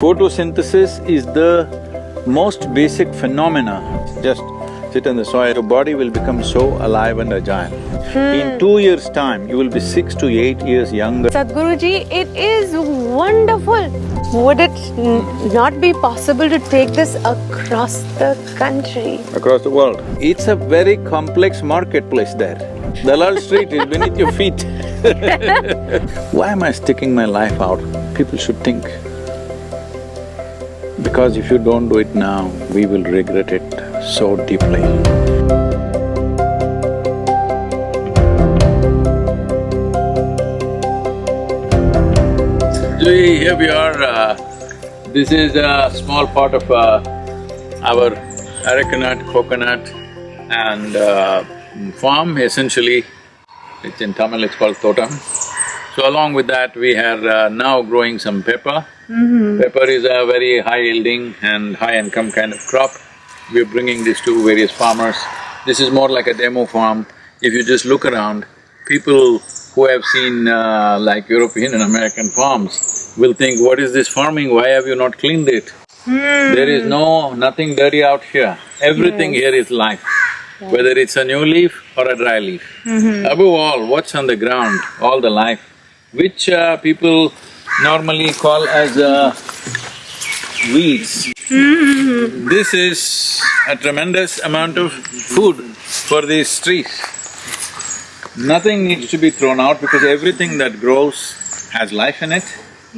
Photosynthesis is the most basic phenomena. Just sit on the soil, your body will become so alive and agile. In hmm. two years' time, you will be six to eight years younger. Sadhguruji, it is wonderful. Would it n- not be possible to take this across the country? across the world. It's a very complex marketplace there. Dalal Street is beneath your feet. Why am I sticking my life out? People should think. Because if you don't do it now, we will regret it so deeply. See, here we are, uh, this is a small part of uh, our arecanut, coconut and uh, farm essentially, it's in Tamil, it's called totam. So along with that, we are uh, now growing some pepper. Pepper is a very high yielding and high income kind of crop. We're bringing this to various farmers. This is more like a demo farm. If you just look around, people who have seen uh, like European and American farms will think, what is this farming, why have you not cleaned it? There is no… nothing dirty out here. Everything here is life, whether it's a new leaf or a dry leaf. Above all, what's on the ground, all the life, which uh, people normally call as uh, weeds. This is a tremendous amount of food for these trees. Nothing needs to be thrown out because everything that grows has life in it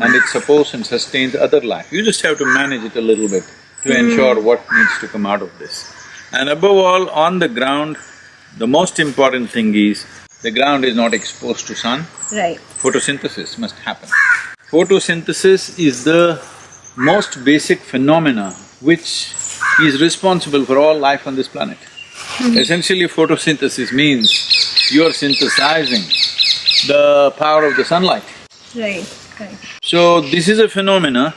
and it supports and sustains other life. You just have to manage it a little bit to ensure what needs to come out of this. And above all, on the ground, the most important thing is, the ground is not exposed to sun, Right. Photosynthesis must happen. Photosynthesis is the most basic phenomena which is responsible for all life on this planet. Hmm. Essentially, photosynthesis means you are synthesizing the power of the sunlight. Right, right. So, this is a phenomena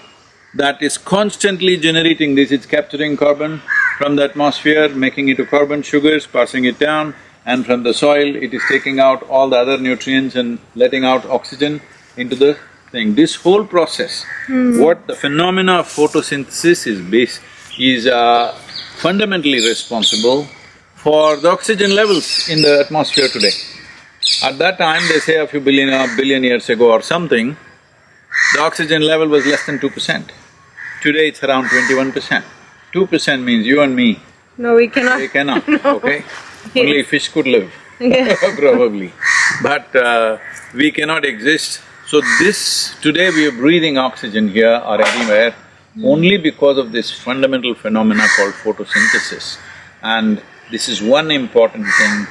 that is constantly generating this, it's capturing carbon from the atmosphere, making it to carbon sugars, passing it down, and from the soil it is taking out all the other nutrients and letting out oxygen into the thing. This whole process, what the phenomena of photosynthesis is base… is uh, fundamentally responsible for the oxygen levels in the atmosphere today. At that time, they say a few billion or billion years ago or something, the oxygen level was less than two percent. Today it's around twenty-one percent. Two percent means you and me, No, we cannot. we cannot, okay? Only fish could live, probably. But uh, we cannot exist. So this… today we are breathing oxygen here or anywhere only because of this fundamental phenomena called photosynthesis. And this is one important thing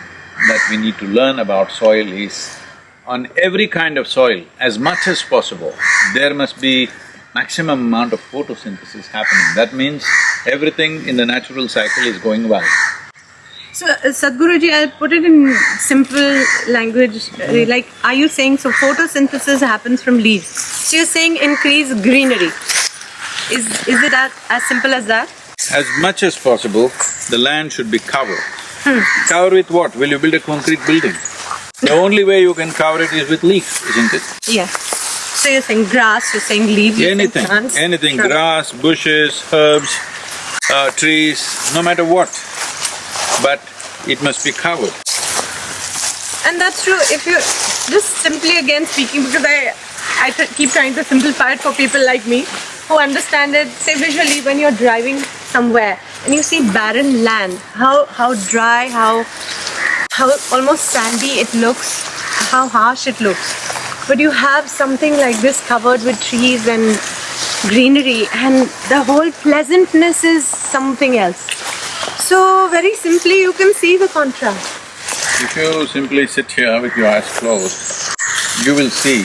that we need to learn about soil is, on every kind of soil, as much as possible, there must be maximum amount of photosynthesis happening. That means everything in the natural cycle is going well. So, uh, Sadhguruji, I'll put it in simple language, uh, like, are you saying, so photosynthesis happens from leaves? So you're saying increase greenery. Is, is it as, as simple as that? As much as possible, the land should be covered. Cover with what? Will you build a concrete building? The only way you can cover it is with leaves, isn't it? Yeah. So you're saying grass, you're saying leaves, Anything, plants, anything, shrubs. grass, bushes, herbs, uh, trees, no matter what, but it must be covered. And that's true, if you… just simply again speaking, because I… I keep trying to simplify it for people like me, who understand it, say visually when you're driving somewhere and you see barren land, how… how dry, how… how almost sandy it looks, how harsh it looks. But you have something like this covered with trees and greenery and the whole pleasantness is something else. So very simply you can see the contrast. If you simply sit here with your eyes closed, you will see,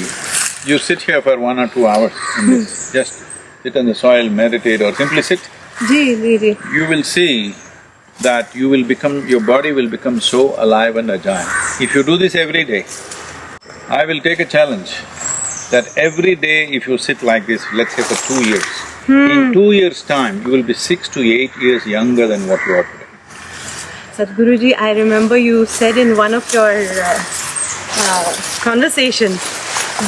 you sit here for one or two hours in this, hmm. just sit on the soil, meditate or simply sit, Ji, ji, ji. you will see that you will become… your body will become so alive and agile. If you do this every day, I will take a challenge that every day if you sit like this, let's say for two years, in two years' time, you will be six to eight years younger than what you are today. Sadhguruji, I remember you said in one of your uh, uh, conversations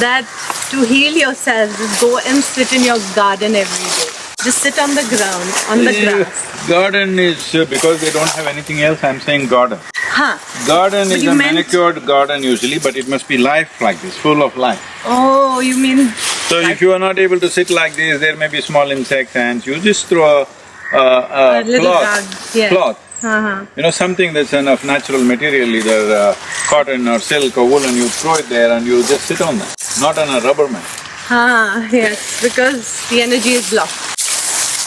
that to heal yourself, just go and sit in your garden every day. Just sit on the ground, on the Yeah, grass. Garden is, uh, because they don't have anything else, I'm saying garden. Huh. Garden But is a manicured garden usually, but it must be life like this, full of life. Oh, you mean So if you are not able to sit like this, there may be small insects and you just throw a, a, a A cloth, yeah. cloth, uh-huh. you know, something that's enough natural material, either uh, cotton or silk or woolen, you throw it there and you just sit on that, not on a rubber mat. Ah, yes, because the energy is blocked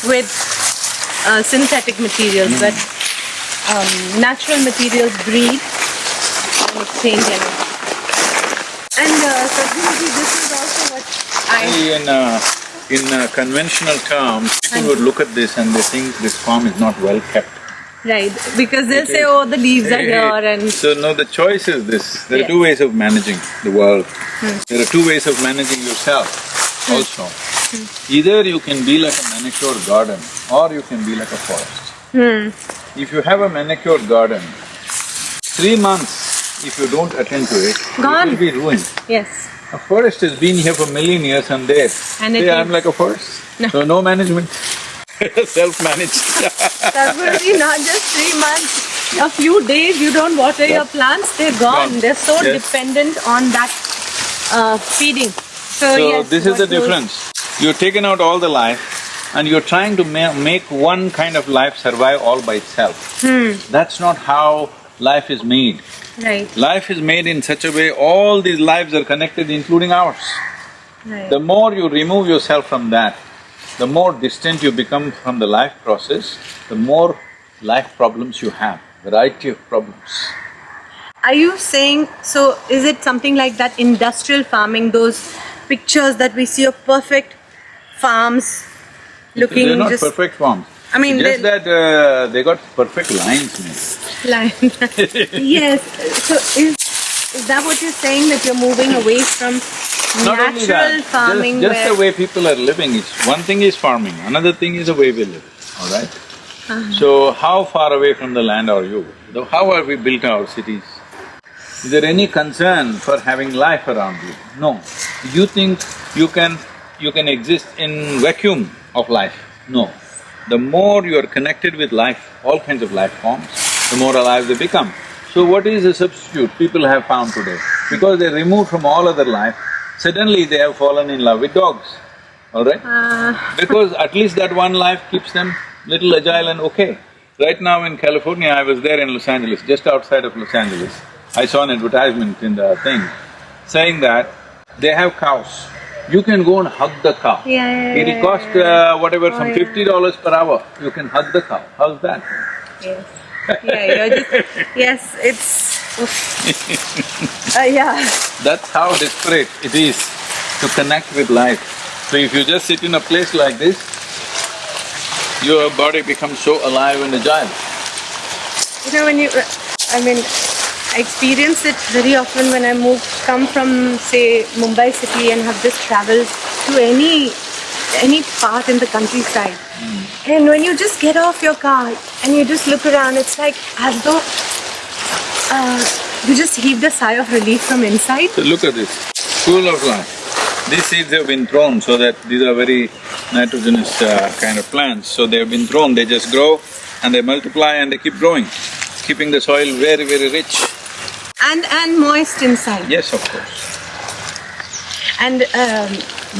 with uh, synthetic materials, Hmm. but um, natural materials breathe and exchange energy. And uh, Sadhguruji, this is also what… See, in uh, in uh, conventional terms, people would look at this and they think this farm is not well kept. Right, because they'll It say, is. oh, the leaves are here and… So no, the choice is this, there are two ways of managing the world. Hmm. There are two ways of managing yourself also. Either you can be like a manicured garden or you can be like a forest. Hmm. If you have a manicured garden, three months if you don't attend to it, Gone. it will be ruined. Yes, A forest has been here for million years and there, And it say I'm like a forest, No. so no management, self-managed Sadhguruji, not just three months, a few days you don't water your plants, they're gone. Gone. They're so Yes. dependent on that uh, feeding. So, So yes, this is the difference. You're taken out all the life and you're trying to ma- make one kind of life survive all by itself. Hmm. That's not how life is made. Right, Life is made in such a way, all these lives are connected including ours. right. The more you remove yourself from that, the more distant you become from the life process, the more life problems you have, variety of problems. Are you saying, so is it something like that industrial farming, those pictures that we see of perfect farms looking They're not just perfect forms. I mean, Just they- that uh, they got perfect lines made. line? yes, so is, is that what you're saying, that you're moving away from Not natural that, farming just, just the way people are living is… one thing is farming, another thing is the way we live, all right? Uh-huh. So, how far away from the land are you? How have we built our cities? Is there any concern for having life around you? No. You think you can… you can exist in vacuum of life? No. The more you are connected with life, all kinds of life forms, the more alive they become. So what is the substitute people have found today? Because they're removed from all other life, suddenly they have fallen in love with dogs, all right? Uh, Because at least that one life keeps them little agile and okay. Right now in California, I was there in Los Angeles, just outside of Los Angeles. I saw an advertisement in the thing saying that they have cows. You can go and hug the cow. Yeah, yeah, It'll cost uh, whatever, Oh, some yeah. fifty dollars per hour, you can hug the cow. How's that? yes. Yeah, you're just… yes, it's… Uh, yeah, That's how desperate it is to connect with life. So if you just sit in a place like this, your body becomes so alive and agile. You know, when you, I mean, I experience it very often when I move, come from, say, Mumbai city and have just traveled to any, any part in the countryside. And when you just get off your car and you just look around, it's like as though uh, you just heave a sigh of relief from inside. So look at this, full of life. These seeds have been thrown so that these are very nitrogenous uh, kind of plants, so they have been thrown, they just grow and they multiply and they keep growing, keeping the soil very, very rich. And, and moist inside. Yes, of course. And, um,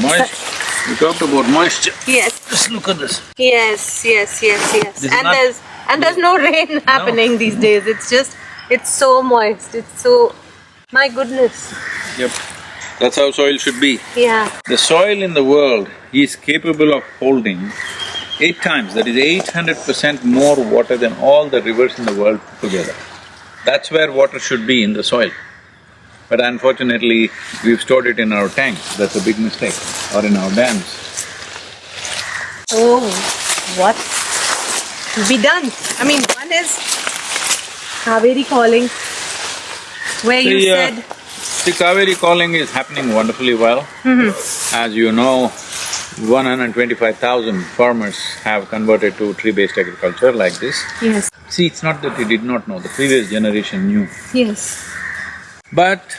Moist, we talked about moisture. yes, Just look at this. Yes, yes, yes, yes. This and there's and there's no rain happening these days. It's just it's so moist. It's so my goodness. Yep, that's how soil should be. Yeah. The soil in the world is capable of holding eight times, that is eight hundred percent more water than all the rivers in the world put together. That's where water should be in the soil. But unfortunately, we've stored it in our tanks, that's a big mistake, or in our dams. Oh, what to be done? I mean, one is Kaveri calling, where you The, uh, The Kaveri calling is happening wonderfully well. As you know, one hundred twenty-five thousand farmers have converted to tree-based agriculture like this. yes, See, it's not that they did not know, the previous generation knew. yes, But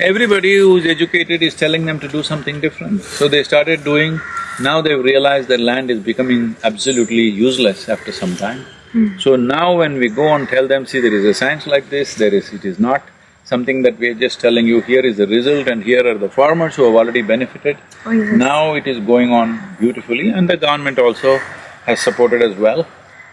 everybody who's educated is telling them to do something different. So they started doing Now they've realized that land is becoming absolutely useless after some time. Hmm. So now when we go and tell them, see there is a science like this, there is… it is not something that we are just telling you, here is the result and here are the farmers who have already benefited. Oh, yes. Now it is going on beautifully and the government also has supported as well.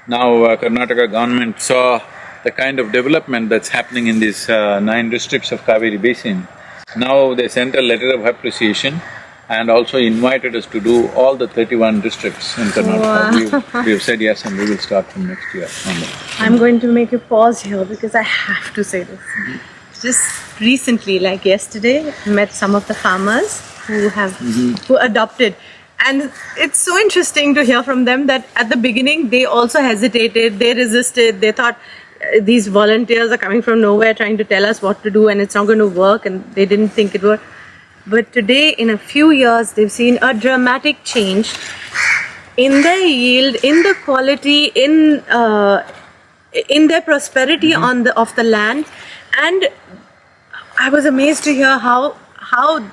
Now uh, Karnataka government saw the kind of development that's happening in these uh, nine districts of Kaveri Basin. Now they sent a letter of appreciation and also invited us to do all the thirty-one districts in Karnataka. Wow. We've, we've said yes and we will start from next year. I'm going to make a pause here because I have to say this. Just recently, like yesterday, met some of the farmers who have who adopted. And it's so interesting to hear from them that at the beginning they also hesitated, they resisted, they thought uh, these volunteers are coming from nowhere trying to tell us what to do and it's not going to work and they didn't think it would. But today, in a few years, they've seen a dramatic change in their yield, in the quality, in uh, in their prosperity on the of the land, and I was amazed to hear how how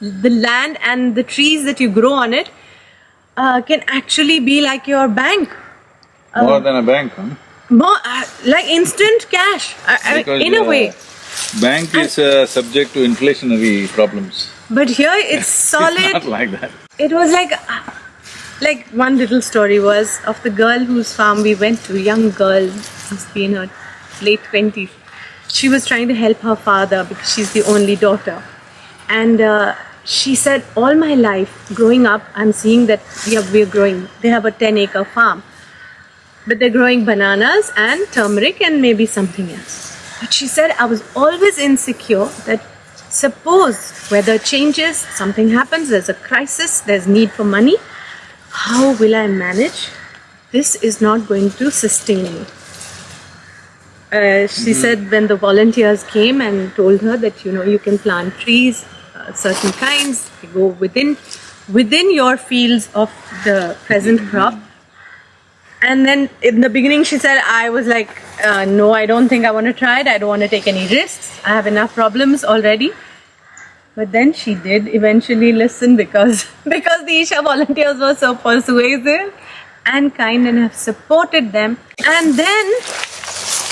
the land and the trees that you grow on it uh, can actually be like your bank, More than a bank, huh? more uh, like instant cash. I, I in a uh, way, Bank is uh, subject to inflationary problems. but here it's solid. It's not like that. it was like like one little story was of the girl whose farm we went to young girl must be in her late 20s she was trying to help her father because she's the only daughter and uh, she said all my life growing up i'm seeing that we are, we're growing they have a 10 acre farm but they're growing bananas and turmeric and maybe something else. But she said, I was always insecure that suppose weather changes, something happens, there's a crisis, there's need for money, how will I manage? This is not going to sustain me. Uh, she said when the volunteers came and told her that you know you can plant trees, uh, certain kinds, they go within within your fields of the present crop, and then in the beginning, she said, I was like, uh, no, I don't think I want to try it. I don't want to take any risks. I have enough problems already. But then she did eventually listen because because the Isha volunteers were so persuasive and kind and have supported them. And then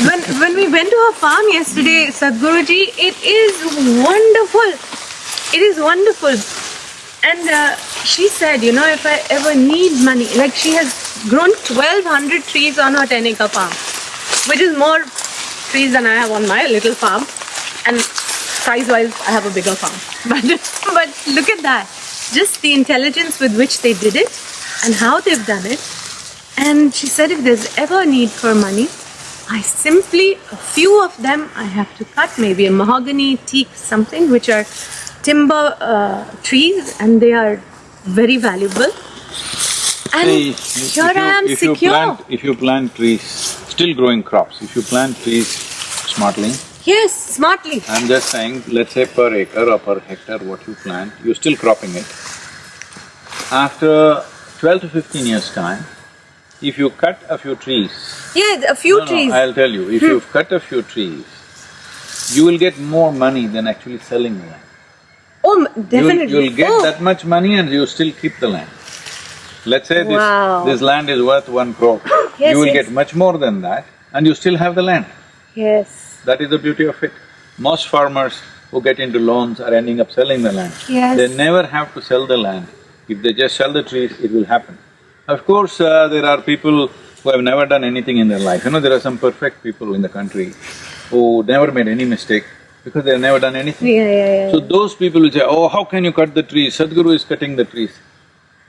when when we went to her farm yesterday, Sadhguruji, it is wonderful. It is wonderful. And uh, she said, you know, if I ever need money, like she has grown 1200 trees on her 10 acre farm, which is more trees than I have on my little farm. And size wise, I have a bigger farm. But, but look at that. Just the intelligence with which they did it and how they've done it. And she said, if there's ever a need for money, I simply, a few of them I have to cut, maybe a mahogany, teak, something, which are timber uh, trees and they are very valuable. And if here you- I am if you plant- If you plant trees, still growing crops, if you plant trees smartly, yes, smartly. I'm just saying, let's say per acre or per hectare what you plant, you're still cropping it. After twelve to fifteen years' time, if you cut a few trees… Yeah, a few No, no, trees. I'll tell you, if hmm. you've cut a few trees, you will get more money than actually selling the land. oh, m- You'll- definitely. You'll get oh, that much money and you still keep the land. Let's say Wow. this, this land is worth one crore. Yes, You will yes. get much more than that and you still have the land. Yes. That is the beauty of it. Most farmers who get into loans are ending up selling the land. Yes. They never have to sell the land. If they just sell the trees, it will happen. Of course, uh, there are people who have never done anything in their life. You know, there are some perfect people in the country who never made any mistake because they have never done anything. Yeah, yeah, yeah. So those people will say, oh, how can you cut the trees? Sadhguru is cutting the trees.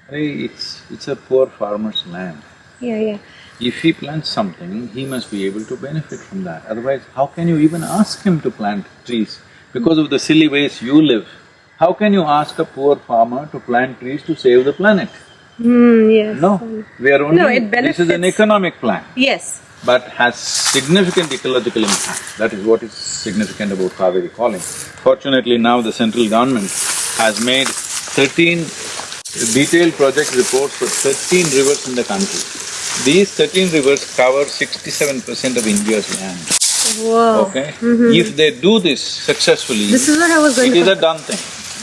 Hey, it's… it's a poor farmer's land. yeah, yeah. If he plants something, he must be able to benefit from that. Otherwise, how can you even ask him to plant trees? Because of the silly ways you live, how can you ask a poor farmer to plant trees to save the planet? Hmm, yes. No, we are only… No, it benefits… This is an economic plan, Yes. but has significant ecological impact. That is what is significant about Kaveri calling. Fortunately, now the central government has made thirteen detailed project reports for thirteen rivers in the country. These thirteen rivers cover sixty-seven percent of India's land, Whoa. okay? If they do this successfully, This is what I was going it is a done thing.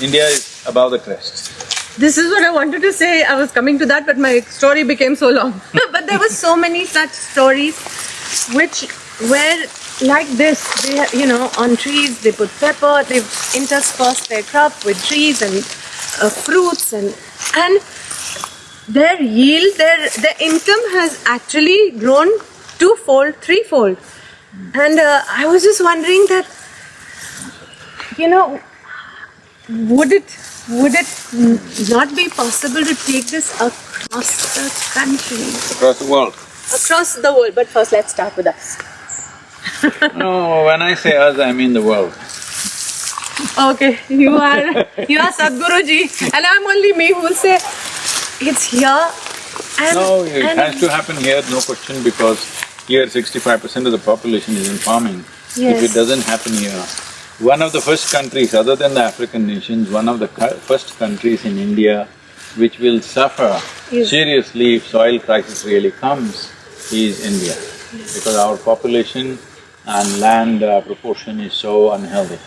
India is above the crest. This is what I wanted to say. I was coming to that, but my story became so long. but there were so many such stories which were like this. They, you know, on trees they put pepper. They've interspersed their crop with trees and uh, fruits and and their yield, their their income has actually grown twofold, threefold. And uh, I was just wondering that, you know, would it would it not be possible to take this across the country, Across the world. across the world? But first, let's start with us. No, when I say us, I mean the world. Okay, you are you are Sadhguruji, and I'm only me who will say it's here. And, No, it and has to happen here, no question, because here sixty-five percent of the population is in farming. Yes. If it doesn't happen here, one of the first countries, other than the African nations, one of the first countries in India which will suffer Yes. seriously if soil crisis really comes is India. Because our population and land uh, proportion is so unhealthy.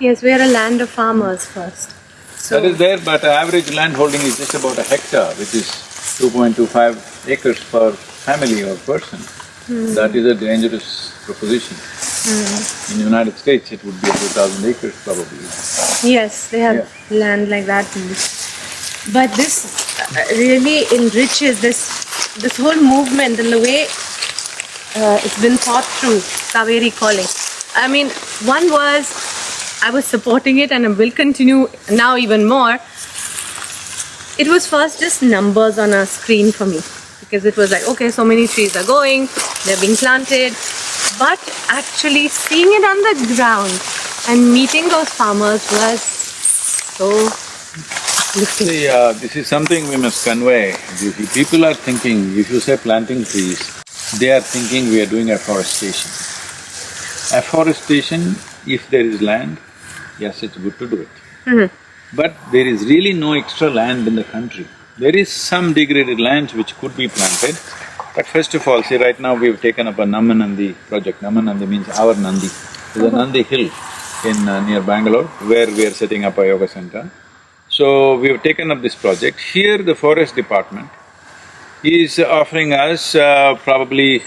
yes, we are a land of farmers first. So That is there, but average land holding is just about a hectare, which is two point two five acres per family or person. That is a dangerous proposition. In the United States, it would be two thousand acres probably. Yes, they have land like that. But this uh, really enriches this this whole movement and the way uh, it's been thought through. Kaveri calling. I mean, one was I was supporting it and I will continue now even more. It was first just numbers on a screen for me because it was like, okay, so many trees are going, they're being planted, but actually seeing it on the ground and meeting those farmers was so. See, uh, this is something we must convey. People are thinking, if you say planting trees, they are thinking we are doing afforestation. Afforestation, if there is land, yes, it's good to do it. But there is really no extra land in the country. There is some degraded lands which could be planted, but first of all, see right now we've taken up a Namma Nandi project. Namma Nandi means our Nandi. There's a Nandi hill in uh, near Bangalore where we are setting up a yoga center. So we've taken up this project. Here the forest department is offering us uh, probably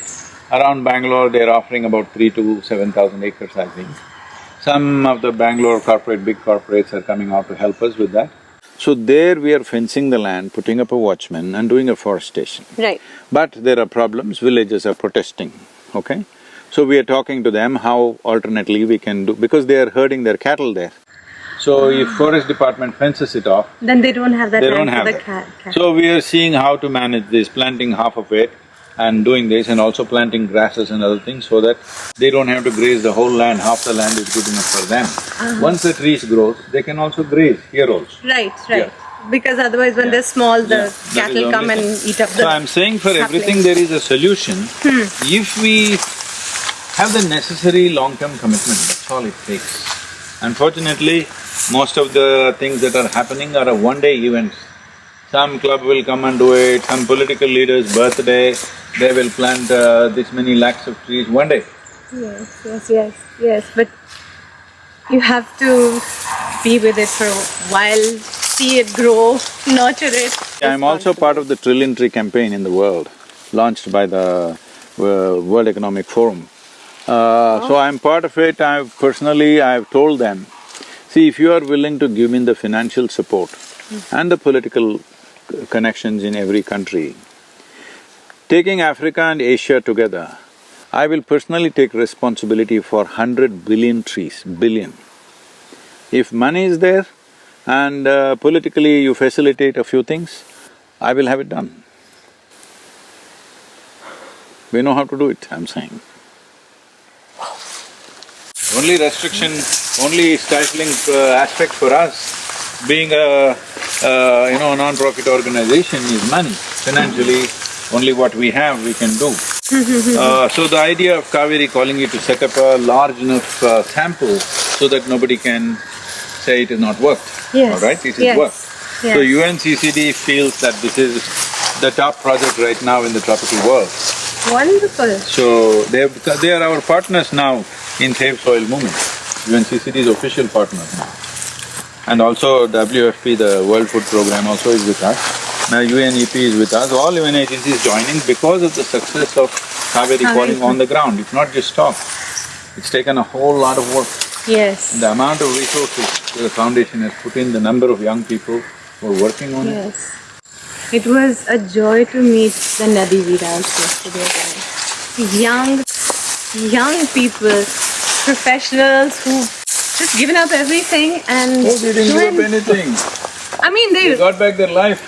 around Bangalore, they're offering about three to seven thousand acres, I think. Some of the Bangalore corporate, big corporates are coming out to help us with that. So there we are fencing the land, putting up a watchman and doing afforestation. Right. But there are problems, villages are protesting, okay? So we are talking to them how alternately we can do… because they are herding their cattle there. So if forest department fences it off, Then they don't have that they land don't have for the that. cat. cat. So we are seeing how to manage this, planting half of it and doing this and also planting grasses and other things so that they don't have to graze the whole land, half the land is good enough for them. Uh-huh. Once the trees grow, they can also graze here also. Right, right. Because otherwise when they're small, the Yeah, cattle come only and eat up the So I'm saying for everything there is a solution. Hmm. If we have the necessary long-term commitment, that's all it takes. Unfortunately, most of the things that are happening are a one-day events. Some club will come and do it, some political leader's birthday, they will plant uh, this many lakhs of trees one day. Yes, yes, yes, yes, but you have to be with it for a while, see it grow, nurture it. I'm also part of the Trillion Tree campaign in the world, launched by the uh, World Economic Forum. Uh, So I'm part of it, I've personally, I've told them, see, if you are willing to give me the financial support and the political c- connections in every country, taking Africa and Asia together, I will personally take responsibility for hundred billion trees, billion. If money is there and uh, politically you facilitate a few things, I will have it done. We know how to do it, I'm saying. Only restriction, only stifling uh, aspect for us, being a, uh, you know, a non-profit organization is money. Financially, only what we have we can do. Uh, so the idea of Kaveri calling you to set up a large enough uh, sample so that nobody can say it is not worked, Yes, all right? It is yes, worked. So yes. UNCCD feels that this is the top project right now in the tropical world. Wonderful. So they have, they are our partners now in Save Soil Movement. UNCCD is official partner now. And also WFP, the World Food Program also is with us. Now UNEP is with us, all UN agencies joining because of the success of Kaveri calling on the ground. It's not just talk. It's taken a whole lot of work. Yes. The amount of resources the foundation has put in, the number of young people who are working on it. Yes. It was a joy to meet the Nadi Veeras yesterday. Young, young people, professionals who just given up everything and Oh, they didn't give up anything. I mean, They they, got back their life.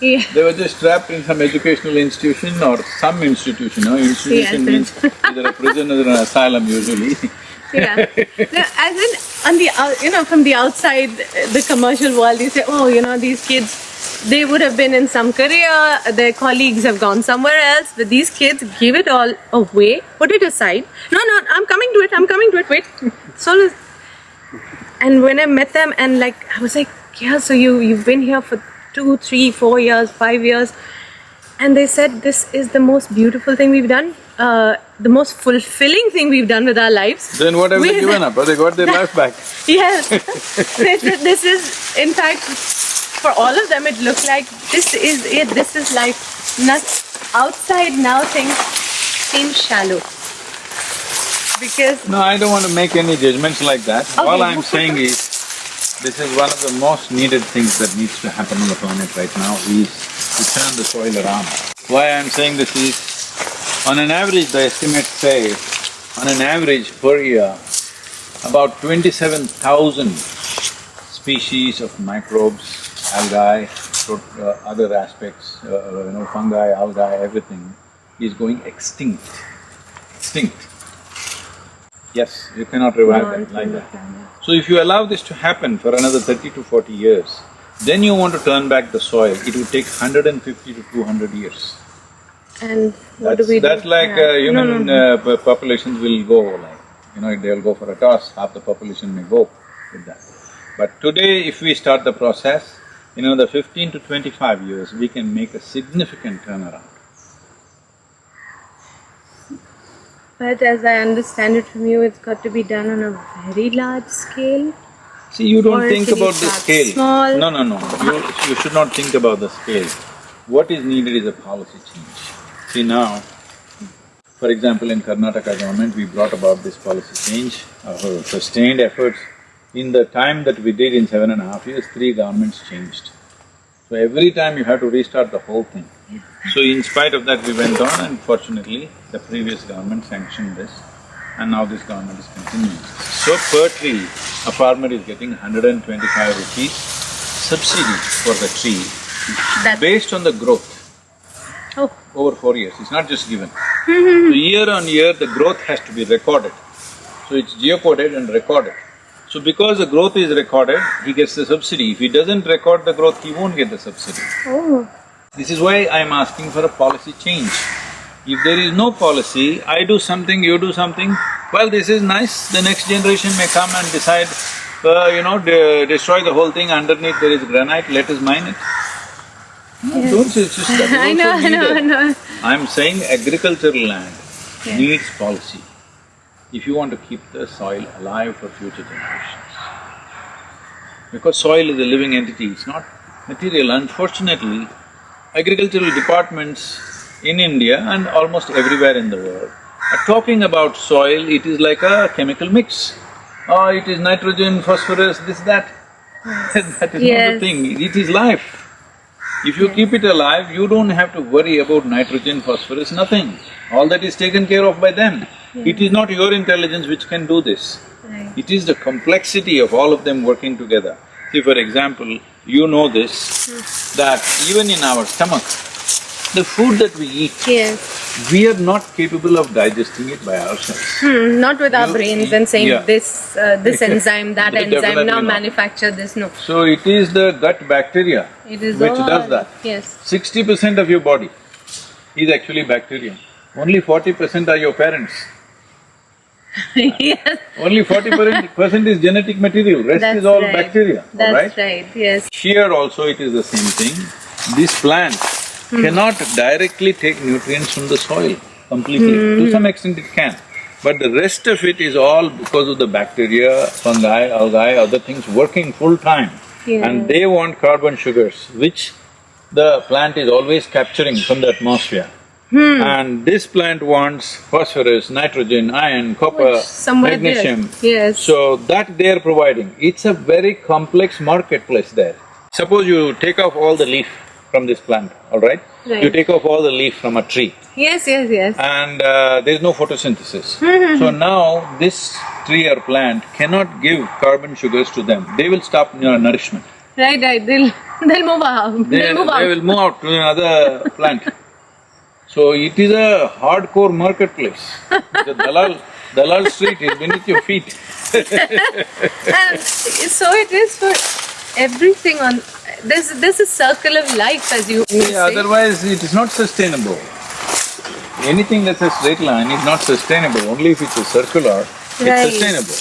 yeah, They were just trapped in some educational institution or some institution, no? Institution Yes, means either a prison or an asylum usually. yeah. No, as in, on the out, you know, from the outside, the commercial world, you say, oh, you know, these kids, they would have been in some career, their colleagues have gone somewhere else, but these kids give it all away, put it aside. No, no, I'm coming to it, I'm coming to it, wait. So, and when I met them, and like, I was like, yeah, so you, you've been here for two, three, four years, five years. And they said, this is the most beautiful thing we've done, uh, the most fulfilling thing we've done with our lives. Then what have they given up? Oh, they got their life back. Yes. They said this is, in fact, for all of them, it looked like this is it. This is life. Not outside now things seem shallow. Because No, I don't want to make any judgments like that. Okay. All I'm saying is, this is one of the most needed things that needs to happen on the planet right now is to turn the soil around. Why I'm saying this is, on an average, the estimates say, on an average per year, about twenty-seven thousand species of microbes, algae, uh, other aspects, uh, you know, fungi, algae, everything is going extinct, extinct. Yes, you cannot revive that like that. So if you allow this to happen for another thirty to forty years, then you want to turn back the soil, it would take hundred and fifty to two hundred years. and what That's, do we do? that's like Yeah. uh, human No, no, Uh, populations will go like, you know, they'll go for a toss, half the population may go with that. But today, if we start the process, in another fifteen to twenty-five years, we can make a significant turnaround. But as I understand it from you, it's got to be done on a very large scale. See, you don't think about the scale. small? No, no, no. You, you should not think about the scale. What is needed is a policy change. See now, for example, in Karnataka government, we brought about this policy change, our sustained efforts. In the time that we did in seven and a half years, three governments changed. So every time you have to restart the whole thing. So in spite of that, we went on and fortunately, the previous government sanctioned this and now this government is continuing. So per tree, a farmer is getting hundred and twenty-five rupees subsidy for the tree That's based on the growth oh, over four years, it's not just given. Mm-hmm. so year on year, the growth has to be recorded. So it's geocoded and recorded. So because the growth is recorded, he gets the subsidy. If he doesn't record the growth, he won't get the subsidy. oh, This is why I'm asking for a policy change. If there is no policy, I do something, you do something, well, this is nice, the next generation may come and decide, uh, you know, de- destroy the whole thing, underneath there is granite, let us mine it. No, don't say just that, I know, I know, I know. I'm saying agricultural land Yeah. needs policy if you want to keep the soil alive for future generations. Because soil is a living entity, it's not material. Unfortunately, agricultural departments in India and almost everywhere in the world are talking about soil, it is like a chemical mix. Oh, it is nitrogen, phosphorus, this, that. that is not Yes. the thing, it is life. If you keep it alive, you don't have to worry about nitrogen, phosphorus, nothing. All that is taken care of by them. It is not your intelligence which can do this. Right. It is the complexity of all of them working together. See, for example, you know this, that even in our stomach, the food that we eat, Yes. we are not capable of digesting it by ourselves. Hmm, not with our You- brains and saying yeah. this, uh, this enzyme, that enzyme, now not. manufacture this, no. So it is the gut bacteria It is which all… does that. Yes. Sixty percent of your body is actually bacteria. Only forty percent are your parents. yes, Only forty percent is genetic material, rest that's is all right. bacteria, all That's right? right, yes. Here also it is the same thing. This plant hmm. cannot directly take nutrients from the soil completely. Hmm. To some extent it can, But the rest of it is all because of the bacteria, fungi, algae, other things working full time. Yeah. And they want carbon sugars, which the plant is always capturing from the atmosphere. Hmm. And this plant wants phosphorus, nitrogen, iron, copper, somewhere there, magnesium. yes. So that they are providing. It's a very complex marketplace there. Suppose you take off all the leaf from this plant, all right? right? You take off all the leaf from a tree Yes, yes, yes. and uh, there's no photosynthesis. Hmm, so now this tree or plant cannot give carbon sugars to them. They will stop you nourishment. Right, right, they'll… they'll move out, They, they'll move out. they will move out to another plant. So it is a hardcore marketplace. The Dalal, Dalal street is beneath your feet. And so it is for everything on… There's… there's a circle of life as you you Yeah, say. otherwise it is not sustainable. Anything that's a straight line is not sustainable, only if it's a circular, Right. it's sustainable.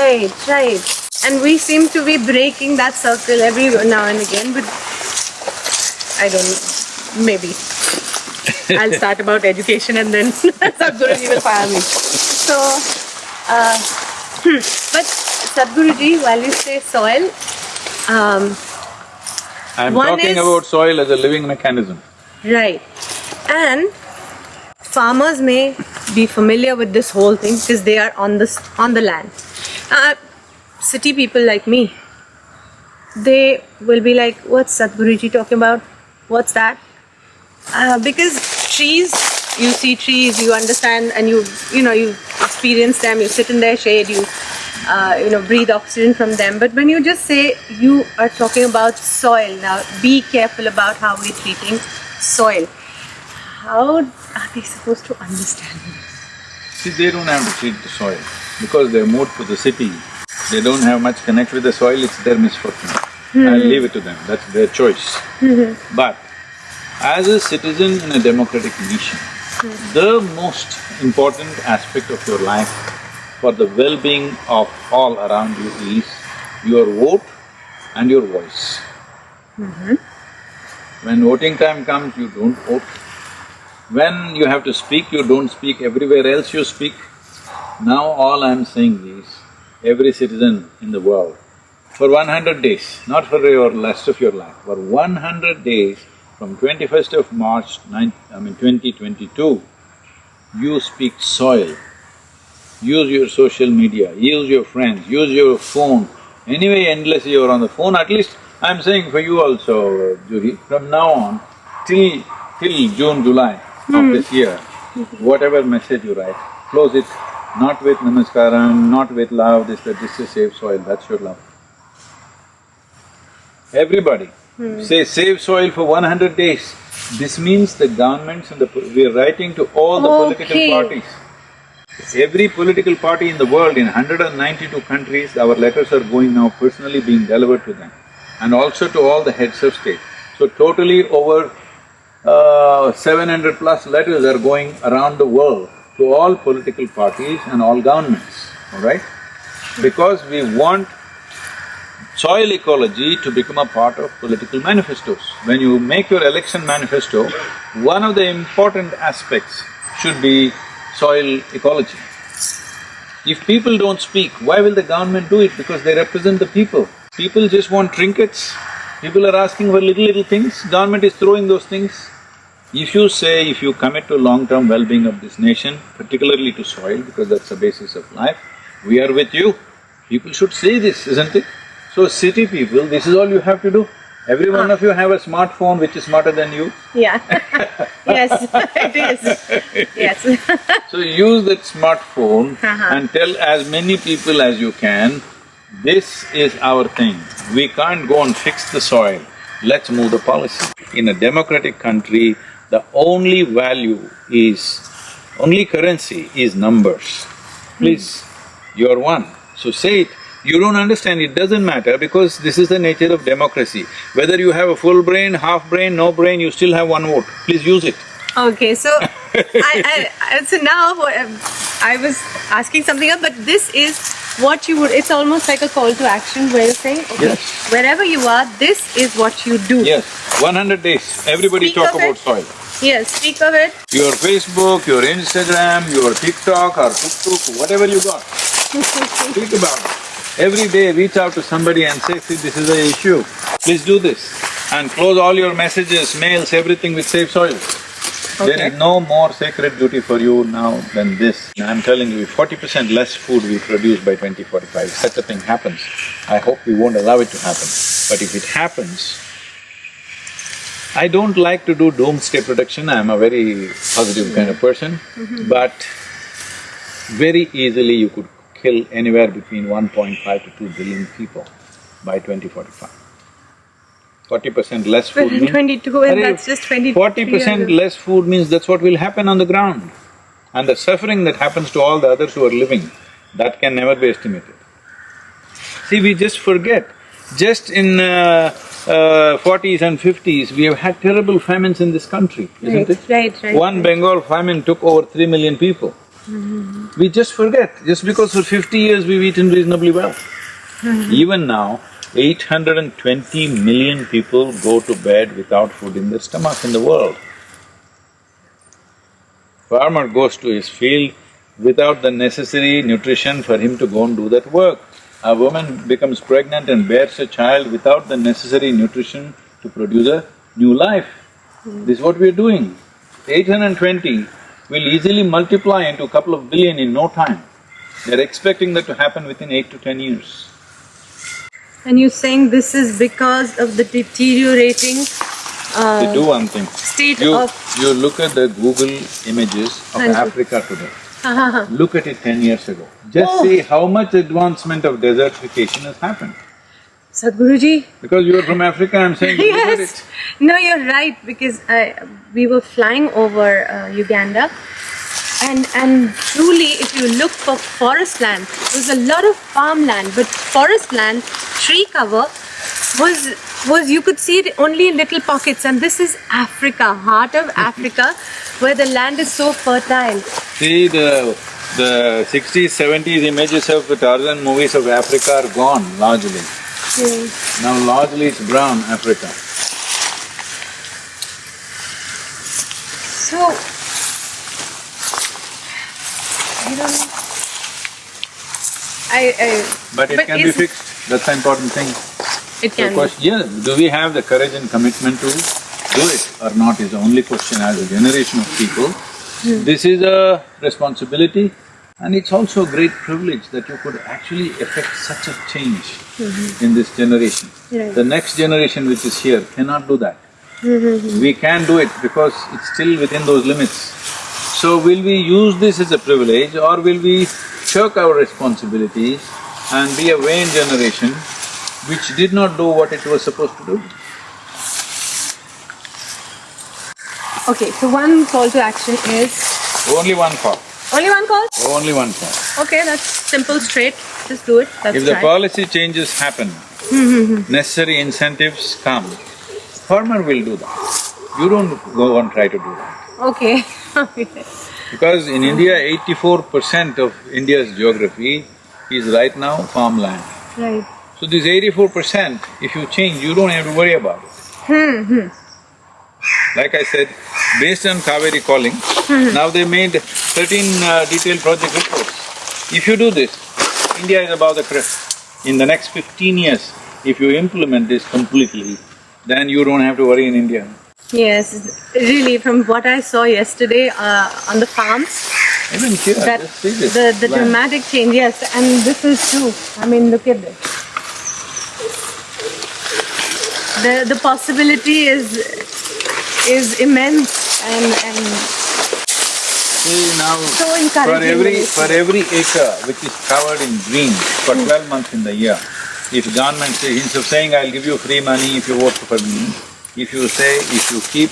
Right, right. And we seem to be breaking that circle every now and again, but I don't know, maybe. I'll start about education and then Sadhguruji will fire me. So, uh, hmm, but Sadhguruji, while you say soil, um, I'm talking is- about soil as a living mechanism. right, and farmers may be familiar with this whole thing because they are on this on the land. Uh, city people like me, they will be like, "What's Sadhguruji talking about? What's that?" Uh, because trees, you see trees, you understand, and you you know you experience them. You sit in their shade, you uh, you know breathe oxygen from them. But when you just say you are talking about soil, now be careful about how we're treating soil. How are they supposed to understand this? See, they don't have to treat the soil because they're moved to the city. They don't have much connect with the soil, it's their misfortune. I'll leave it to them, that's their choice. But as a citizen in a democratic nation, the most important aspect of your life for the well-being of all around you is your vote and your voice. When voting time comes, you don't vote. When you have to speak, you don't speak, everywhere else you speak. Now all I'm saying is, every citizen in the world, for one hundred days, not for your rest of your life, for one hundred days, from twenty-first of March nine… I mean twenty twenty-two, you speak soil. Use your social media, use your friends, use your phone. Anyway, endlessly you're on the phone, at least I'm saying for you also, uh, Juhi, from now on, till… till June, July of this year, whatever message you write, close it not with namaskaram, not with love, this, that, this is save soil, that's your love. Everybody, say save soil for one hundred days. This means the governments and the… we are writing to all the political Okay. parties. Every political party in the world, in hundred and ninety-two countries, our letters are going now personally being delivered to them and also to all the heads of state. So totally over uh, seven hundred plus letters are going around the world to all political parties and all governments, all right? Because we want soil ecology to become a part of political manifestos. When you make your election manifesto, one of the important aspects should be soil ecology. If people don't speak, why will the government do it? Because they represent the people. People just want trinkets, people are asking for little little things, government is throwing those things. If you say, if you commit to long-term well-being of this nation, particularly to soil, because that's the basis of life, we are with you. People should say this, isn't it? So city people, this is all you have to do. Every one of you have a smartphone which is smarter than you. Yeah Yes, it is. Yes. So use that smartphone Uh-huh. and tell as many people as you can, this is our thing. We can't go and fix the soil, let's move the policy. In a democratic country, the only value is, only currency is numbers. Please, you're one, so say it. You don't understand, it doesn't matter because this is the nature of democracy. Whether you have a full brain, half brain, no brain, you still have one vote. Please use it. Okay, so I, I, so now um, I was asking something else, but this is what you would, it's almost like a call to action where you're saying, okay, Yes. wherever you are, this is what you do. Yes, one hundred days, everybody Speak talk about it. soil. Yes, speak of it. Your Facebook, your Instagram, your TikTok or TikTok, whatever you got, speak about it. Every day reach out to somebody and say, see, this is the issue, please do this. And close all your messages, mails, everything with Save Soil. There Okay. is no more sacred duty for you now than this. I'm telling you, forty percent less food we produce by 2045, such a thing happens. I hope we won't allow it to happen, but if it happens, I don't like to do doomsday prediction, I'm a very positive kind of person, mm-hmm. but very easily you could kill anywhere between 1.5 to 2 billion people by 2045. Forty percent less food means… 22 and that's just 23 Forty percent less food means that's what will happen on the ground. And the suffering that happens to all the others who are living, that can never be estimated. See, we just forget. Just in uh, uh, 40s and 50s, we have had terrible famines in this country, isn't Right, it? right, right, One right. Bengal famine took over three million people. We just forget, just because for fifty years we've eaten reasonably well. Mm-hmm. Even now, eight hundred and twenty million people go to bed without food in their stomach in the world. Farmer goes to his field without the necessary nutrition for him to go and do that work. A woman becomes pregnant and bears a child without the necessary nutrition to produce a new life. Mm. This is what we're doing. Eight hundred and twenty will easily multiply into a couple of billion in no time. They're expecting that to happen within eight to ten years. And you're saying this is because of the deteriorating uh, They do one thing. state You… of… you look at the Google images of. Africa today. Look at it ten years ago. Just Oh. see how much advancement of desertification has happened. Sadhguruji, Because you're from Africa, I'm saying, look yes. it. No, you're right because I, we were flying over uh, Uganda and and truly if you look for forest land, there's a lot of farmland but forest land, tree cover was was you could see it only in little pockets and this is Africa, heart of Africa where the land is so fertile. See, the… the sixties, seventies images of the Tarzan movies of Africa are gone largely. Now largely it's brown Africa. So I don't know. I, I But it can be fixed, that's the important thing. It can be. question, yeah, do we have the courage and commitment to do it or not is the only question as a generation of people. Hmm. This is a responsibility and it's also a great privilege that you could actually effect such a change in this generation. Right. The next generation which is here cannot do that. Mm-hmm. We can do it because it's still within those limits. So will we use this as a privilege or will we shirk our responsibilities and be a vain generation which did not do what it was supposed to do? Okay, so one call to action is Only one call, only one call? only one call. Okay, that's simple, straight. Just do it. That's If the right. policy changes happen, mm-hmm. necessary incentives come, farmer will do that. You don't go and try to do that. Okay. okay. Because in India, eighty-four percent of India's geography is right now farmland. Right. So this eighty-four percent, if you change, you don't have to worry about it. Hmm, hmm. Like I said, based on Kaveri calling, now they made thirteen uh, detailed project reports. If you do this, India is above the crest. In the next fifteen years, if you implement this completely, then you don't have to worry in India. Yes, really, from what I saw yesterday uh, on the farms, Even here, that just see this. the the land. dramatic change. Yes, and this is true. I mean, look at this. The the possibility is is immense and and See now, So for every… for every acre which is covered in green for hmm. twelve months in the year, if government say, instead of saying, I'll give you free money if you vote for me, if you say, if you keep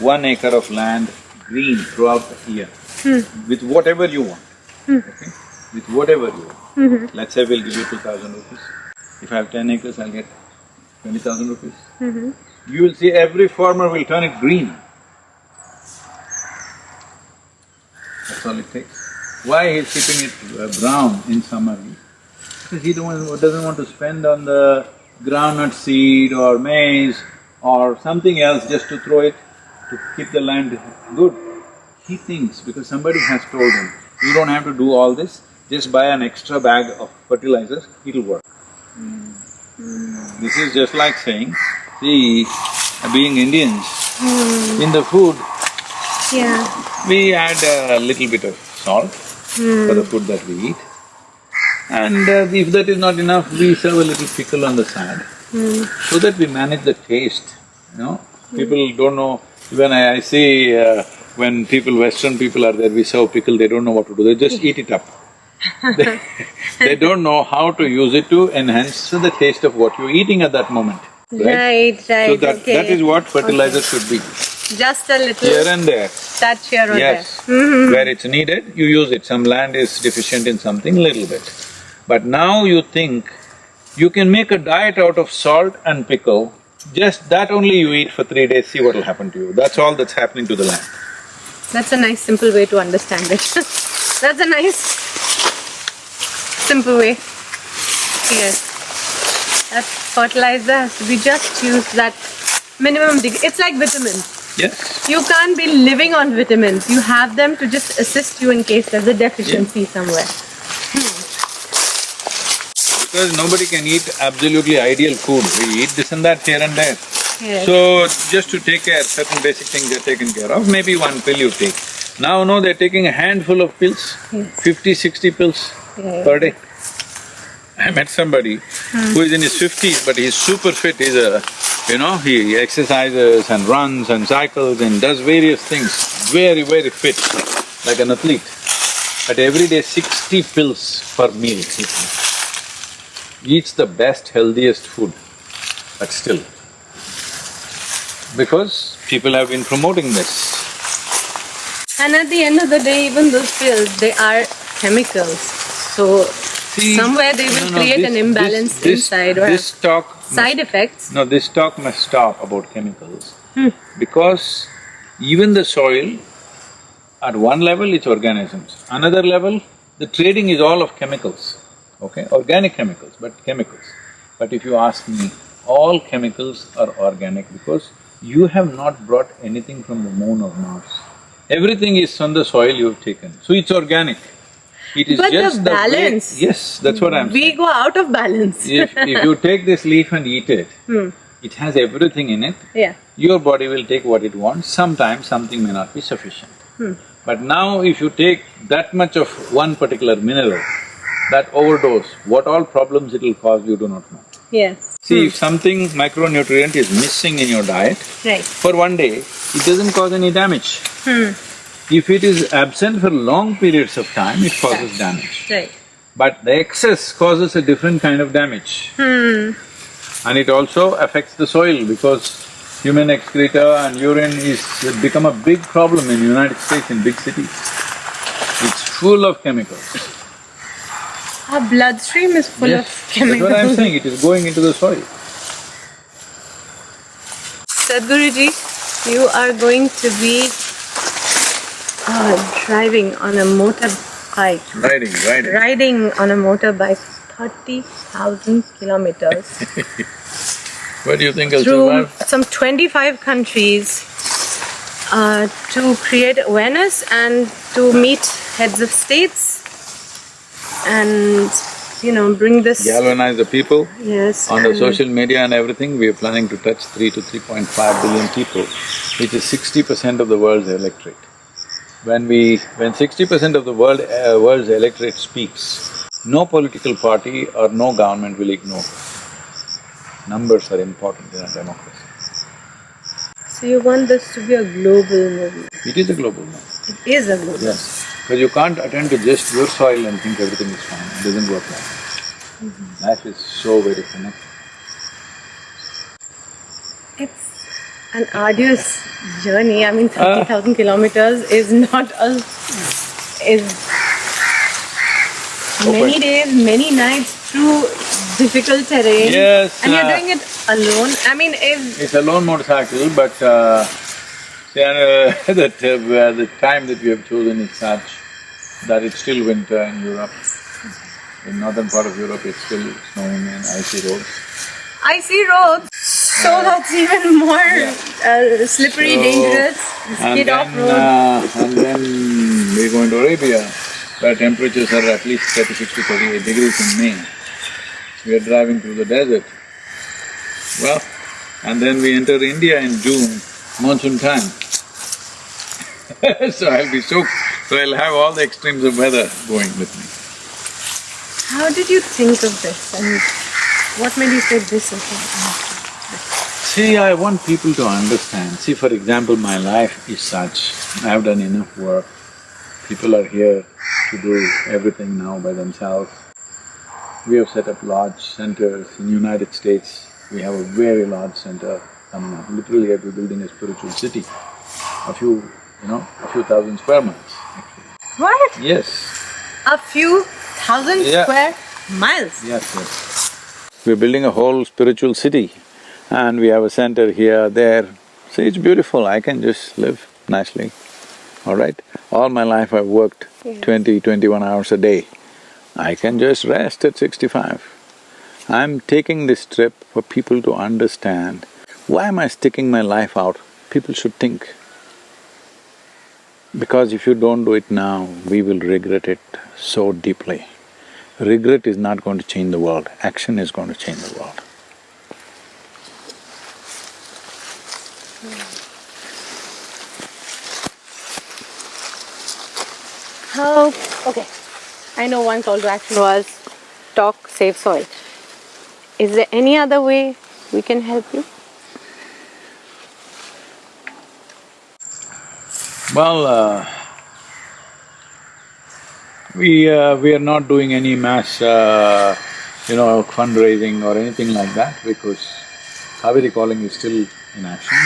one acre of land green throughout the year, hmm. with whatever you want, hmm. okay? With whatever you want. Mm-hmm. Let's say we'll give you two thousand rupees. If I have ten acres, I'll get twenty thousand rupees. Mm-hmm. You will see every farmer will turn it green. That's all it takes. Why he's keeping it uh, brown in summer? because he don't, doesn't want to spend on the groundnut seed or maize or something else just to throw it to keep the land good. He thinks because somebody has told him, you don't have to do all this, just buy an extra bag of fertilizers, it'll work. This is just like saying, see, being Indians, in the food, Yeah. we add a little bit of salt for the food that we eat. And uh, if that is not enough, we serve a little pickle on the side, so that we manage the taste, you know. People don't know, when I, I see uh, when people, western people are there, we serve pickle, they don't know what to do, they just eat it up. they, they don't know how to use it to enhance the taste of what you're eating at that moment, right? Right, right, So that… okay. that is what fertilizer should be, Just a little here and there. touch here or Yes, there. where it's needed, you use it. Some land is deficient in something, little bit. But now you think you can make a diet out of salt and pickle, just that only you eat for three days, see what'll happen to you. That's all that's happening to the land. That's a nice simple way to understand it. That's a nice simple way. Yes. That fertilizer has to be just used that minimum degree. It's like vitamins. Yes, You can't be living on vitamins. You have them to just assist you in case there's a deficiency somewhere. because nobody can eat absolutely ideal food. We eat this and that here and there. Yes. So, just to take care, certain basic things are taken care of, maybe one pill you take. Now, no, they're taking a handful of pills, Yes. fifty, sixty pills Yeah. per day. I met somebody who is in his fifties, but he's super fit, he's a… you know, he exercises and runs and cycles and does various things, very, very fit, like an athlete. But every day sixty pills per meal he takes. Eats the best, healthiest food, but still. Because people have been promoting this. And at the end of the day, even those pills, they are chemicals. So See, somewhere they will no, no, create this- an imbalance this- this- inside or This have talk must- side effects. No, this talk must stop about chemicals. Hmm. Because even the soil, at one level it's organisms, another level, the trading is all of chemicals, okay? Organic chemicals, but chemicals. But if you ask me, all chemicals are organic because you have not brought anything from the moon or Mars. Everything is from the soil you've taken, so it's organic. It is But the just the way- balance. Yes, that's what I'm saying We go out of balance. if, if you take this leaf and eat it, Hmm. it has everything in it, Yeah. your body will take what it wants, sometimes something may not be sufficient. Hmm. But now if you take that much of one particular mineral, that overdose, what all problems it will cause, you do not know. Yes. See, if something micronutrient is missing in your diet, Right. for one day, it doesn't cause any damage. Hmm. If it is absent for long periods of time, it causes damage. Right. But the excess causes a different kind of damage. Hmm. And it also affects the soil because human excreta and urine is become a big problem in United States in big cities. It's full of chemicals. Our bloodstream is full Yes, of chemicals. That's what I'm saying, it is going into the soil. Sadhguruji, you are going to be uh, driving on a motorbike, Riding, riding. riding on a motorbike 30,000 kilometers What do you think I'll through survive? some 25 countries uh, to create awareness and to meet heads of states and you know bring this Galvanize the people. yes On the social media and everything, we are planning to touch three to three point five billion people, which is sixty percent of the world's electorate. When we… when sixty percent of the world… uh, world's electorate speaks, no political party or no government will ignore. Numbers are important in a democracy. so you want this to be a global movement It is a global movement, it is a global yes. Because you can't attend to just your soil and think everything is fine, it doesn't work like that. Life is so very connected. It's an arduous journey. I mean, Ah. 30,000 kilometers is not a. is many Open. days, many nights through difficult terrain. Yes, And you're uh, doing it alone. I mean, if. It's a lone motorcycle, but uh, see, uh, that uh, the time that we have chosen is such that it's still winter in Europe. In northern part of Europe, it's still snowing and icy roads. Icy roads, so that's even more uh, slippery, So- dangerous. Skid off road. uh, and then we go into Arabia, where temperatures are at least thirty-six to thirty-eight degrees in May. We are driving through the desert. Well, and then we enter India in June, monsoon time. so I'll be soaked, so I'll have all the extremes of weather going with me. How did you think of this and what made you say this is See, I want people to understand. See, for example, my life is such, I've done enough work. People are here to do everything now by themselves. We have set up large centers in United States. We have a very large center coming up. Literally, we're building a spiritual city. A few, you know, a few thousand square miles, actually. What? Yes, A few thousand Yeah. square miles? Yes, yes. We're building a whole spiritual city and we have a center here, there. See, it's beautiful, I can just live nicely, all right? All my life I've worked Yes. twenty, twenty-one hours a day. I can just rest at sixty-five. I'm taking this trip for people to understand, why am I sticking my life out? People should think. Because if you don't do it now, we will regret it so deeply. Regret is not going to change the world, action is going to change the world. How… okay. I know one call to action was talk, save soil. Is there any other way we can help you? Well, uh, we… Uh, we are not doing any mass, uh, you know, fundraising or anything like that because Kaveri Calling is still in action.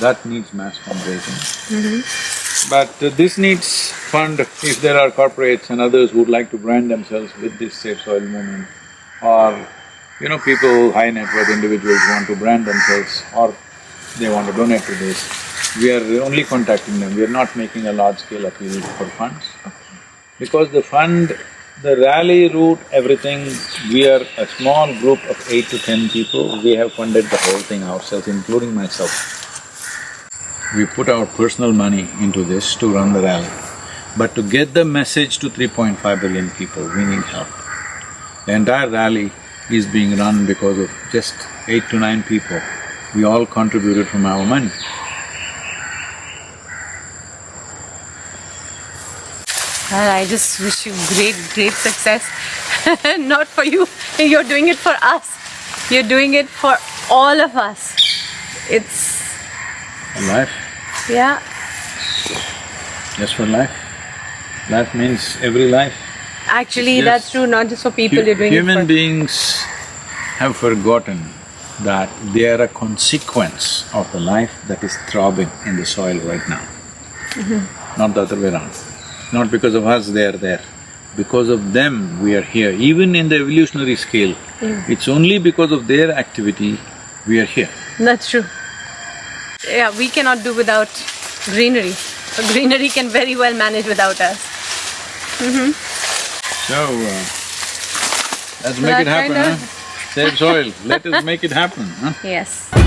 That needs mass fundraising. But uh, this needs fund if there are corporates and others who would like to brand themselves with this Save Soil movement or, you know, people, high net worth individuals want to brand themselves or they want to donate to this, we are only contacting them, we are not making a large scale appeal for funds. Because the fund, the rally route, everything, we are a small group of eight to ten people, we have funded the whole thing ourselves, including myself. We put our personal money into this to run the rally. But to get the message to 3.5 billion people, we need help. The entire rally is being run because of just eight to nine people. We all contributed from our money. Well, I just wish you great, great success. Not for you, you're doing it for us. You're doing it for all of us. It's… Life, yeah, just for life. Life means every life. actually Yes. that's true, not just for people, Hu- you're doing Human beings have forgotten that they are a consequence of the life that is throbbing in the soil right now. Mm-hmm. Not the other way around. Not because of us they are there. Because of them we are here. Even in the evolutionary scale, mm. it's only because of their activity we are here. That's true. Yeah, we cannot do without greenery. Greenery can very well manage without us. So, uh, let's make it happen, huh? Save soil, let us make it happen, huh? Yes.